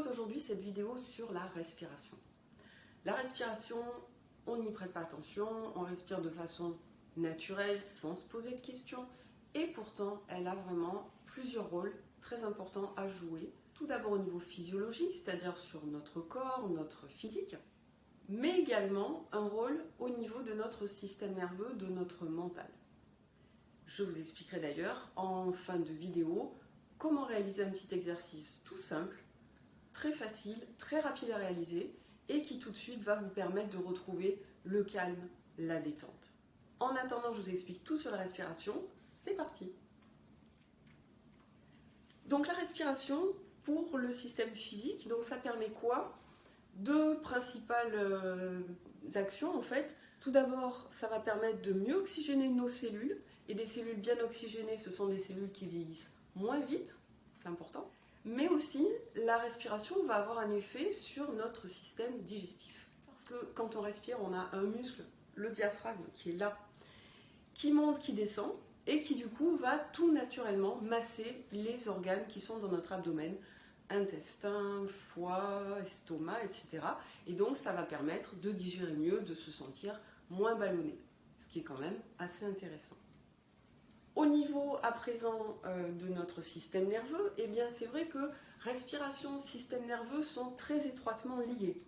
aujourd'hui cette vidéo sur la respiration. La respiration, on n'y prête pas attention, on respire de façon naturelle, sans se poser de questions, et pourtant elle a vraiment plusieurs rôles très importants à jouer. Tout d'abord au niveau physiologique, c'est-à-dire sur notre corps, notre physique, mais également un rôle au niveau de notre système nerveux, de notre mental. Je vous expliquerai d'ailleurs en fin de vidéo comment réaliser un petit exercice tout simple, très facile, très rapide à réaliser et qui tout de suite va vous permettre de retrouver le calme, la détente. En attendant, je vous explique tout sur la respiration. C'est parti Donc la respiration pour le système physique, ça permet quoi? Deux principales euh, actions en fait. Tout d'abord, ça va permettre de mieux oxygéner nos cellules et des cellules bien oxygénées, ce sont des cellules qui vieillissent moins vite, c'est important. Mais aussi, la respiration va avoir un effet sur notre système digestif. Parce que quand on respire, on a un muscle, le diaphragme, qui est là, qui monte, qui descend, et qui du coup va tout naturellement masser les organes qui sont dans notre abdomen, intestin, foie, estomac, etc. Et donc ça va permettre de digérer mieux, de se sentir moins ballonné, ce qui est quand même assez intéressant. Au niveau à présent euh, de notre système nerveux, eh bien c'est vrai que respiration, système nerveux sont très étroitement liés.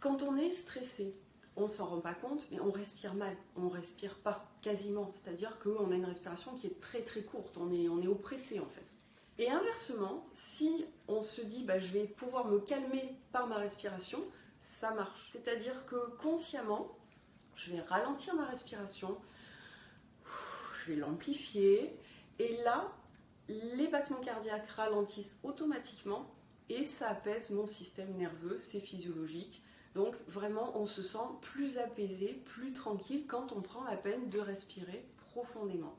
Quand on est stressé, on s'en rend pas compte, mais on respire mal, on respire pas quasiment, c'est-à-dire qu'on a une respiration qui est très très courte, on est, on est oppressé en fait. Et inversement, si on se dit bah, je vais pouvoir me calmer par ma respiration, ça marche. C'est-à-dire que consciemment, je vais ralentir ma respiration, vais l'amplifier. Et là, les battements cardiaques ralentissent automatiquement et ça apaise mon système nerveux, c'est physiologique. Donc vraiment, on se sent plus apaisé, plus tranquille quand on prend la peine de respirer profondément.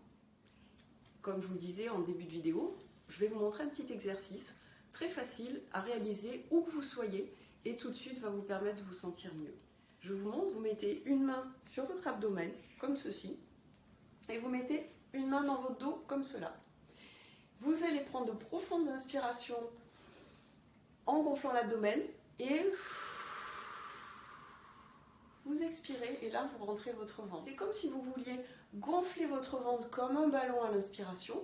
Comme je vous disais en début de vidéo, je vais vous montrer un petit exercice très facile à réaliser où que vous soyez et tout de suite va vous permettre de vous sentir mieux. Je vous montre, vous mettez une main sur votre abdomen, comme ceci, et vous mettez une main dans votre dos comme cela. Vous allez prendre de profondes inspirations en gonflant l'abdomen et vous expirez et là vous rentrez votre ventre. C'est comme si vous vouliez gonfler votre ventre comme un ballon à l'inspiration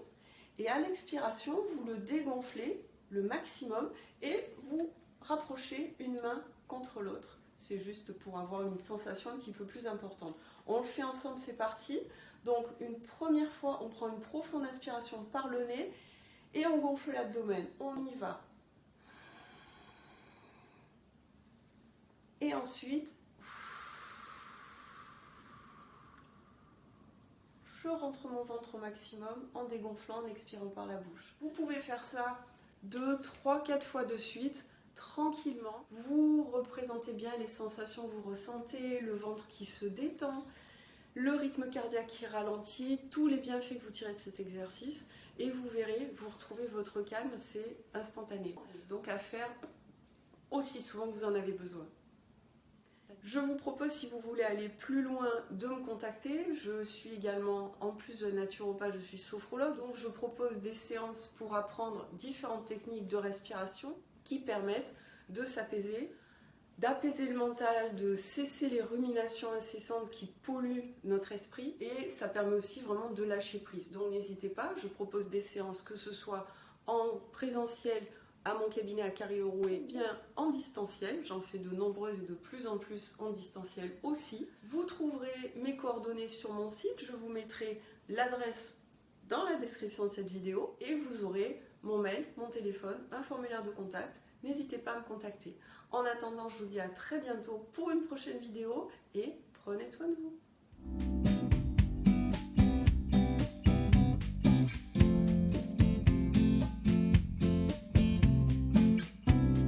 et à l'expiration vous le dégonflez le maximum et vous rapprochez une main contre l'autre. C'est juste pour avoir une sensation un petit peu plus importante. On le fait ensemble, c'est parti. Donc une première fois, on prend une profonde inspiration par le nez et on gonfle l'abdomen. On y va. Et ensuite, je rentre mon ventre au maximum en dégonflant, en expirant par la bouche. Vous pouvez faire ça 2, 3, 4 fois de suite, tranquillement. Vous représentez bien les sensations que vous ressentez, le ventre qui se détend, le rythme cardiaque qui ralentit, tous les bienfaits que vous tirez de cet exercice et vous verrez, vous retrouvez votre calme, c'est instantané. Donc à faire aussi souvent que vous en avez besoin. Je vous propose, si vous voulez aller plus loin, de me contacter. Je suis également, en plus de naturopathe, je suis sophrologue, donc je propose des séances pour apprendre différentes techniques de respiration qui permettent de s'apaiser, d'apaiser le mental, de cesser les ruminations incessantes qui polluent notre esprit et ça permet aussi vraiment de lâcher prise. Donc n'hésitez pas, je propose des séances que ce soit en présentiel à mon cabinet à Carry-Lerouet, bien en distanciel, j'en fais de nombreuses et de plus en plus en distanciel aussi. Vous trouverez mes coordonnées sur mon site, je vous mettrai l'adresse dans la description de cette vidéo et vous aurez mon mail, mon téléphone, un formulaire de contact. N'hésitez pas à me contacter. En attendant, je vous dis à très bientôt pour une prochaine vidéo et prenez soin de vous.